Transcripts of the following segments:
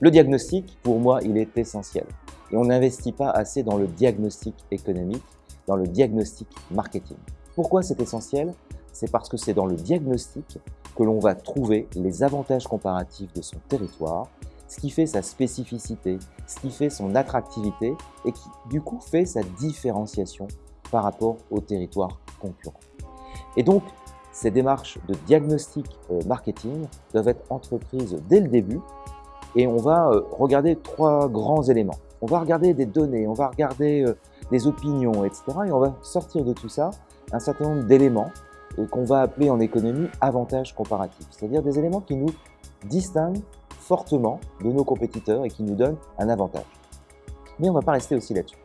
Le diagnostic, pour moi, il est essentiel. Et on n'investit pas assez dans le diagnostic économique, dans le diagnostic marketing. Pourquoi c'est essentiel? C'est parce que c'est dans le diagnostic que l'on va trouver les avantages comparatifs de son territoire, ce qui fait sa spécificité, ce qui fait son attractivité et qui du coup fait sa différenciation par rapport au territoire concurrent. Et donc, ces démarches de diagnostic euh, marketing doivent être entreprises dès le début et on va euh, regarder trois grands éléments. On va regarder des données, on va regarder euh, des opinions, etc. Et on va sortir de tout ça un certain nombre d'éléments qu'on va appeler en économie avantages comparatifs, c'est-à-dire des éléments qui nous distinguent fortement de nos compétiteurs et qui nous donnent un avantage. Mais on ne va pas rester aussi là-dessus.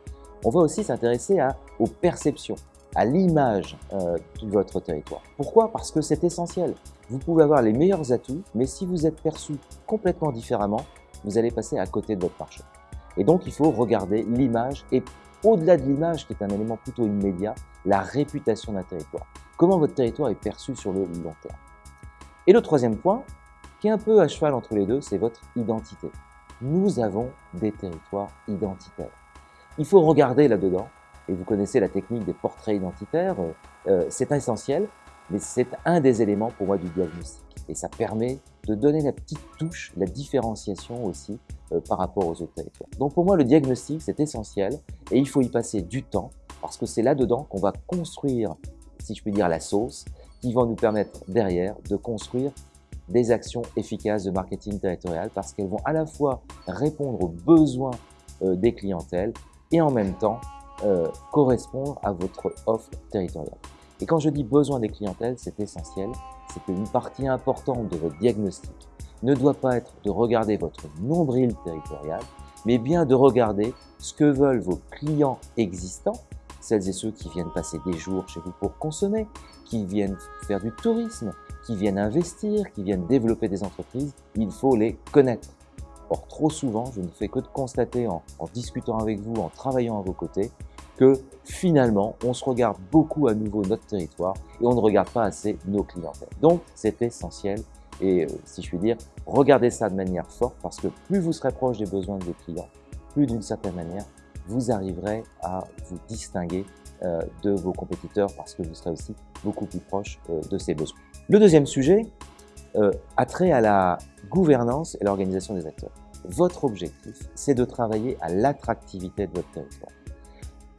On va aussi s'intéresser aux perceptions, à l'image euh, de votre territoire. Pourquoi? Parce que c'est essentiel. Vous pouvez avoir les meilleurs atouts, mais si vous êtes perçu complètement différemment, vous allez passer à côté de votre marché. Et donc, il faut regarder l'image et au-delà de l'image, qui est un élément plutôt immédiat, la réputation d'un territoire. Comment votre territoire est perçu sur le long terme. Et le troisième point, qui est un peu à cheval entre les deux, c'est votre identité. Nous avons des territoires identitaires. Il faut regarder là-dedans et vous connaissez la technique des portraits identitaires, euh, euh, c'est essentiel, mais c'est un des éléments pour moi du diagnostic. Et ça permet de donner la petite touche, la différenciation aussi euh, par rapport aux autres territoires. Donc pour moi, le diagnostic, c'est essentiel et il faut y passer du temps parce que c'est là-dedans qu'on va construire, si je puis dire, la sauce qui va nous permettre derrière de construire des actions efficaces de marketing territorial parce qu'elles vont à la fois répondre aux besoins des clientèles et en même temps euh, correspondre à votre offre territoriale. Et quand je dis besoin des clientèles, c'est essentiel, c'est qu'une partie importante de votre diagnostic ne doit pas être de regarder votre nombril territorial, mais bien de regarder ce que veulent vos clients existants, celles et ceux qui viennent passer des jours chez vous pour consommer, qui viennent faire du tourisme, qui viennent investir, qui viennent développer des entreprises, il faut les connaître. Or, trop souvent, je ne fais que de constater en, en discutant avec vous, en travaillant à vos côtés, que finalement, on se regarde beaucoup à nouveau notre territoire et on ne regarde pas assez nos clientèles. Donc, c'est essentiel et, euh, si je puis dire, regardez ça de manière forte parce que plus vous serez proche des besoins de vos clients, plus d'une certaine manière, vous arriverez à vous distinguer euh, de vos compétiteurs parce que vous serez aussi beaucoup plus proche euh, de ces besoins. Le deuxième sujet a trait à la gouvernance et l'organisation des acteurs. Votre objectif, c'est de travailler à l'attractivité de votre territoire.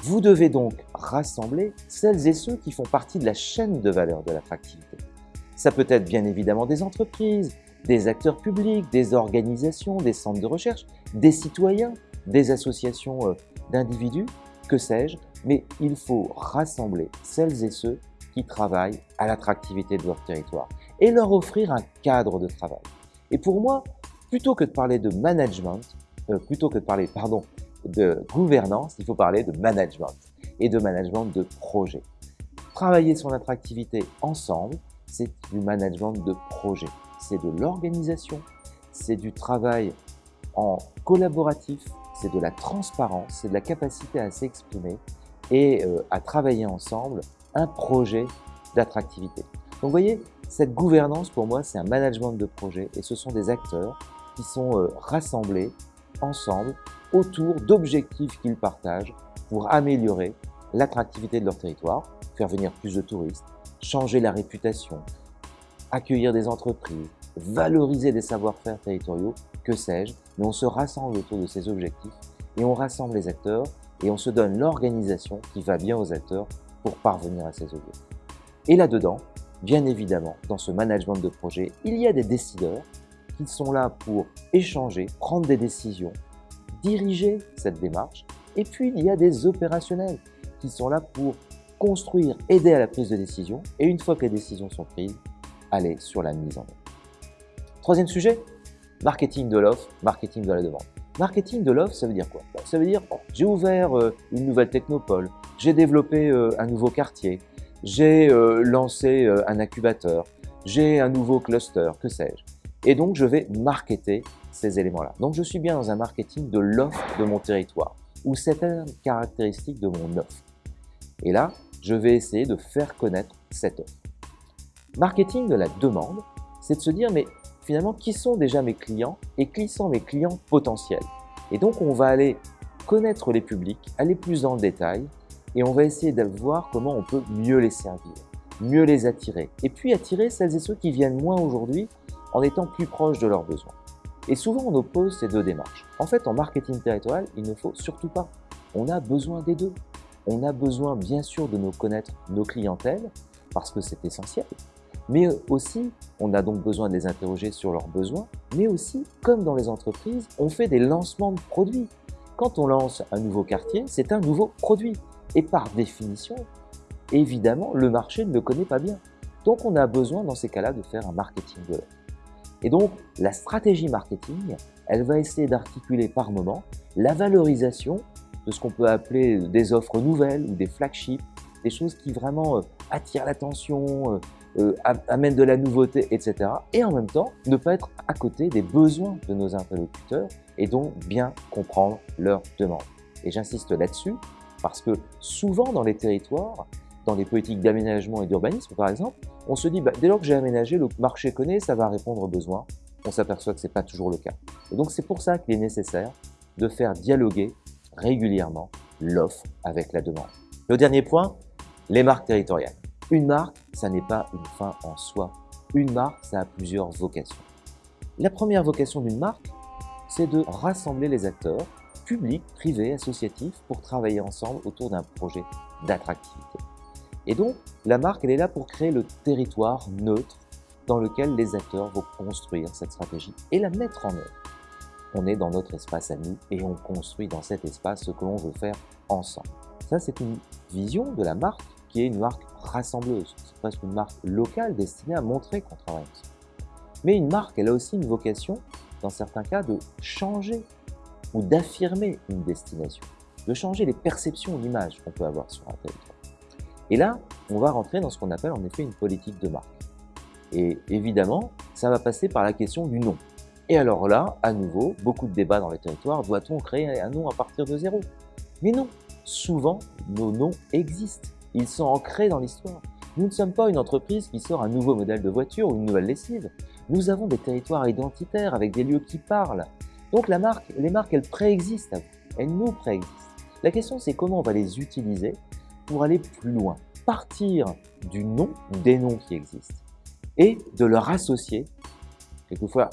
Vous devez donc rassembler celles et ceux qui font partie de la chaîne de valeur de l'attractivité. Ça peut être bien évidemment des entreprises, des acteurs publics, des organisations, des centres de recherche, des citoyens, des associations euh, d'individus, que sais-je, mais il faut rassembler celles et ceux qui travaillent à l'attractivité de leur territoire et leur offrir un cadre de travail. Et pour moi, plutôt que de parler de management, euh, plutôt que de parler, pardon, de gouvernance, il faut parler de management et de management de projet. Travailler son attractivité ensemble, c'est du management de projet. C'est de l'organisation, c'est du travail en collaboratif, c'est de la transparence, c'est de la capacité à s'exprimer et euh, à travailler ensemble un projet d'attractivité. Donc vous voyez, cette gouvernance pour moi c'est un management de projet et ce sont des acteurs qui sont euh, rassemblés ensemble autour d'objectifs qu'ils partagent pour améliorer l'attractivité de leur territoire, faire venir plus de touristes, changer la réputation, accueillir des entreprises, valoriser des savoir-faire territoriaux, que sais-je, mais on se rassemble autour de ces objectifs et on rassemble les acteurs et on se donne l'organisation qui va bien aux acteurs pour parvenir à ces objectifs. Et là-dedans, bien évidemment, dans ce management de projet, il y a des décideurs qui sont là pour échanger, prendre des décisions, diriger cette démarche. Et puis, il y a des opérationnels qui sont là pour construire, aider à la prise de décision. Et une fois que les décisions sont prises, aller sur la mise en œuvre. Troisième sujet, marketing de l'offre, marketing de la demande. Marketing de l'offre, ça veut dire quoi? Bah, Ça veut dire, j'ai ouvert euh, une nouvelle technopole, j'ai développé euh, un nouveau quartier, j'ai euh, lancé un incubateur, j'ai un nouveau cluster, que sais-je. Et donc, je vais marketer ces éléments-là. Donc, je suis bien dans un marketing de l'offre de mon territoire ou certaines caractéristiques de mon offre. Et là, je vais essayer de faire connaître cette offre. Marketing de la demande, c'est de se dire, mais finalement qui sont déjà mes clients et qui sont mes clients potentiels? Et donc on va aller connaître les publics, aller plus dans le détail et on va essayer de voir comment on peut mieux les servir, mieux les attirer et puis attirer celles et ceux qui viennent moins aujourd'hui en étant plus proches de leurs besoins. Et souvent on oppose ces deux démarches. En fait en marketing territorial, il ne faut surtout pas. On a besoin des deux. On a besoin bien sûr de nous connaître nos clientèles parce que c'est essentiel, mais aussi, on a donc besoin de les interroger sur leurs besoins, mais aussi, comme dans les entreprises, on fait des lancements de produits. Quand on lance un nouveau quartier, c'est un nouveau produit. Et par définition, évidemment, le marché ne le connaît pas bien. Donc on a besoin dans ces cas-là de faire un marketing de l'offre. Et donc la stratégie marketing, elle va essayer d'articuler par moment la valorisation de ce qu'on peut appeler des offres nouvelles ou des flagships, des choses qui vraiment euh, attirent l'attention, euh, euh, amène de la nouveauté, etc. Et en même temps, ne pas être à côté des besoins de nos interlocuteurs et donc bien comprendre leurs demandes. Et j'insiste là-dessus parce que souvent dans les territoires, dans les politiques d'aménagement et d'urbanisme par exemple, on se dit bah, dès lors que j'ai aménagé, le marché connaît, ça va répondre aux besoins. On s'aperçoit que ce n'est pas toujours le cas. Et donc c'est pour ça qu'il est nécessaire de faire dialoguer régulièrement l'offre avec la demande. Le dernier point, les marques territoriales. Une marque, ça n'est pas une fin en soi. Une marque, ça a plusieurs vocations. La première vocation d'une marque, c'est de rassembler les acteurs, publics, privés, associatifs, pour travailler ensemble autour d'un projet d'attractivité. Et donc, la marque, elle est là pour créer le territoire neutre dans lequel les acteurs vont construire cette stratégie et la mettre en œuvre. On est dans notre espace à nous et on construit dans cet espace ce que l'on veut faire ensemble. Ça, c'est une vision de la marque qui est une marque rassembleuse. C'est presque une marque locale destinée à montrer qu'on travaille ensemble. Mais une marque, elle a aussi une vocation, dans certains cas, de changer ou d'affirmer une destination, de changer les perceptions, l'image qu'on peut avoir sur un territoire. Et là, on va rentrer dans ce qu'on appelle en effet une politique de marque. Et évidemment, ça va passer par la question du nom. Et alors là, à nouveau, beaucoup de débats dans les territoires, doit-on créer un nom à partir de zéro? Mais non, souvent, nos noms existent. Ils sont ancrés dans l'histoire. Nous ne sommes pas une entreprise qui sort un nouveau modèle de voiture ou une nouvelle lessive. Nous avons des territoires identitaires avec des lieux qui parlent. Donc la marque, les marques, elles préexistent Elles nous préexistent. La question, c'est comment on va les utiliser pour aller plus loin. Partir du nom, des noms qui existent, et de leur associer, quelquefois,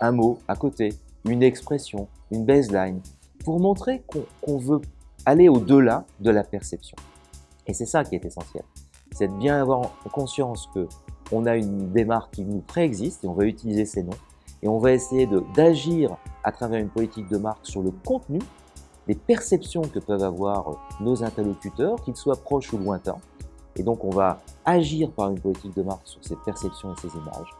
un mot à côté, une expression, une baseline, pour montrer qu'on veut aller au-delà de la perception. Et c'est ça qui est essentiel. C'est de bien avoir conscience que on a une démarque qui nous préexiste et on va utiliser ces noms et on va essayer d'agir à travers une politique de marque sur le contenu, les perceptions que peuvent avoir nos interlocuteurs, qu'ils soient proches ou lointains. Et donc on va agir par une politique de marque sur ces perceptions et ces images.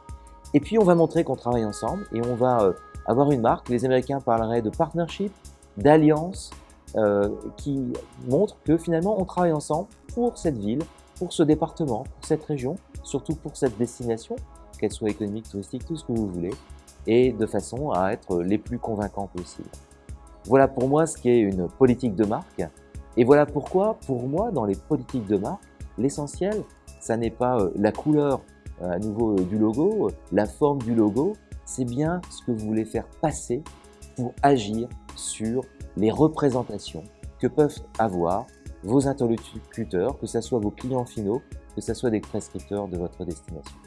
Et puis on va montrer qu'on travaille ensemble et on va euh, avoir une marque. Les Américains parleraient de partnership, d'alliance, euh, qui montre que finalement on travaille ensemble pour cette ville, pour ce département, pour cette région, surtout pour cette destination, qu'elle soit économique, touristique, tout ce que vous voulez, et de façon à être les plus convaincants possible. Voilà pour moi ce qu'est une politique de marque, et voilà pourquoi, pour moi, dans les politiques de marque, l'essentiel, ça n'est pas euh, la couleur euh, à nouveau du logo, la forme du logo, c'est bien ce que vous voulez faire passer pour agir sur les représentations que peuvent avoir vos interlocuteurs, que ce soit vos clients finaux, que ce soit des prescripteurs de votre destination.